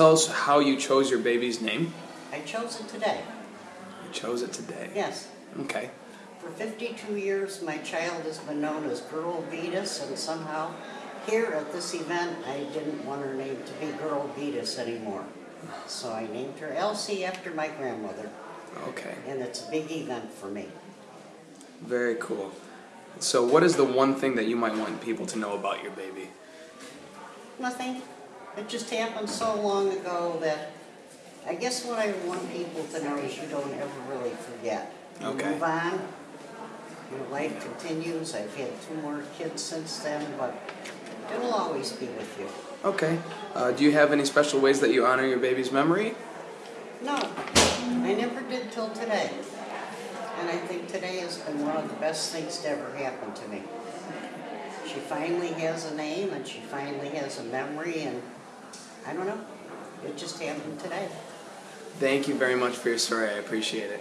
tell us how you chose your baby's name? I chose it today. You chose it today. Yes. Okay. For 52 years, my child has been known as Girl Vetus, and somehow here at this event, I didn't want her name to be Girl Vetus anymore. So I named her Elsie after my grandmother, Okay. and it's a big event for me. Very cool. So, what is the one thing that you might want people to know about your baby? Nothing. It just happened so long ago that I guess what I want people to know is you don't ever really forget. You Okay. move on. Your life continues. I've had two more kids since then, but it'll always be with you. Okay. Uh, do you have any special ways that you honor your baby's memory? No, I never did till today. And I think today has been one of the best things to ever happen to me. Finally has a name and she finally has a memory and I don't know. It just happened today. Thank you very much for your story. I appreciate it.